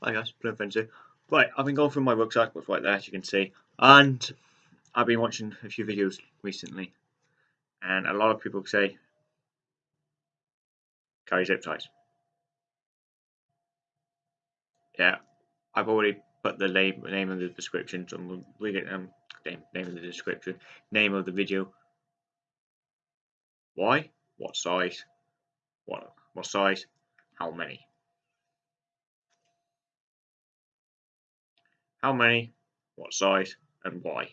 Hi guys, Frenzy. Right, I've been going through my rucksack, what's right there as you can see, and I've been watching a few videos recently, and a lot of people say carry zip ties. Yeah, I've already put the name, name of the description, so I'm read it, um, name, name of the description, name of the video. Why? What size? What what size? How many? How many, what size, and why.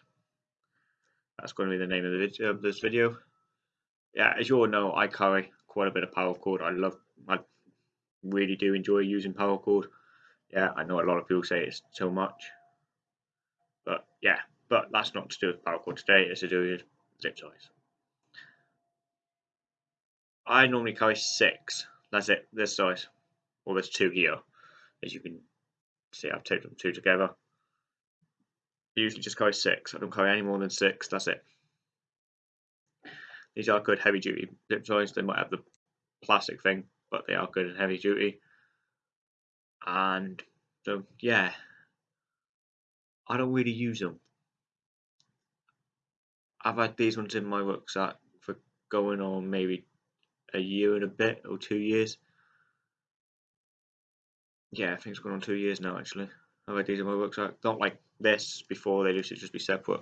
That's going to be the name of, the video, of this video. Yeah, as you all know, I carry quite a bit of paracord. I love, I really do enjoy using paracord. Yeah, I know a lot of people say it's too much, but yeah, but that's not to do with paracord today. It's to do with zip ties. I normally carry six. That's it. This size. Well, there's two here, as you can see. I've taped them two together usually just carry six. I don't carry any more than six. That's it. These are good heavy duty zip ties. They might have the plastic thing, but they are good and heavy duty. And so yeah, I don't really use them. I've had these ones in my rucksack for going on maybe a year and a bit or two years. Yeah, I think it's going on two years now actually. I've had these in my rucksack. Not like this before they used to just be separate,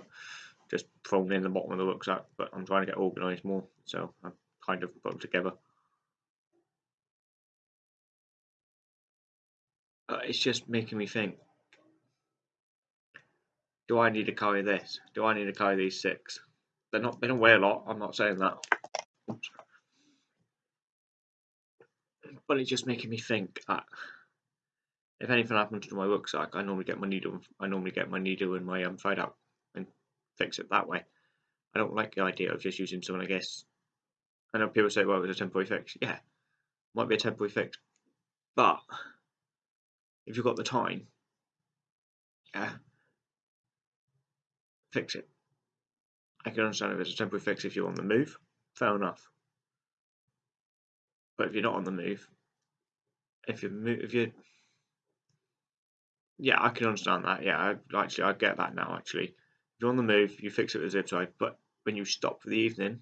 just thrown in the bottom of the rucksack. But I'm trying to get organised more, so I've kind of put them together. Uh, it's just making me think. Do I need to carry this? Do I need to carry these six? They're not. They don't weigh a lot. I'm not saying that. But it's just making me think that if anything happens to my rucksack, I normally get my needle. I normally get my needle and my um, thread out and fix it that way. I don't like the idea of just using someone. I guess I know people say, "Well, it was a temporary fix." Yeah, might be a temporary fix, but if you've got the time, yeah, fix it. I can understand if it's a temporary fix if you're on the move. Fair enough. But if you're not on the move, if you if you yeah, I can understand that. Yeah, I, actually, I get that now. Actually, if you're on the move, you fix it with zip tie. But when you stop for the evening,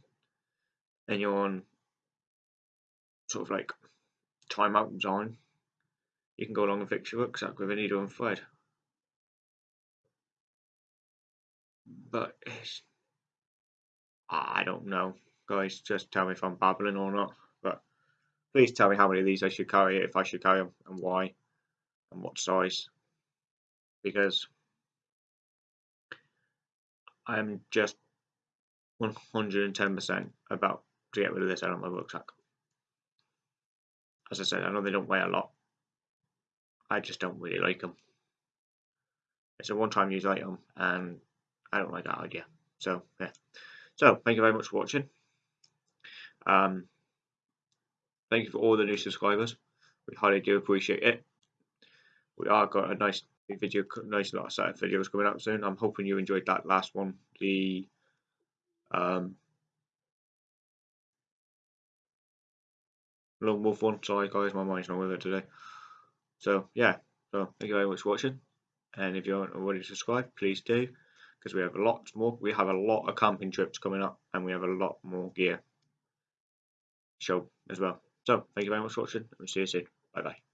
and you're on sort of like timeout zone, you can go along and fix your rucksack with a needle and thread. But I don't know, guys. Just tell me if I'm babbling or not. But please tell me how many of these I should carry, if I should carry them, and why, and what size because I'm just 110% about to get rid of this out of my rucksack. As I said, I know they don't weigh a lot. I just don't really like them. It's a one-time use item, and I don't like that idea. So, yeah. So, thank you very much for watching. Um, thank you for all the new subscribers. We highly do appreciate it. We are got a nice video, nice lot of set of videos coming up soon. I'm hoping you enjoyed that last one, the um, Lone Wolf one. Sorry guys, my mind's not with it today. So yeah, so thank you very much for watching. And if you aren't already subscribed, please do, because we have a lot more. We have a lot of camping trips coming up, and we have a lot more gear show as well. So thank you very much for watching, and we'll see you soon. Bye bye.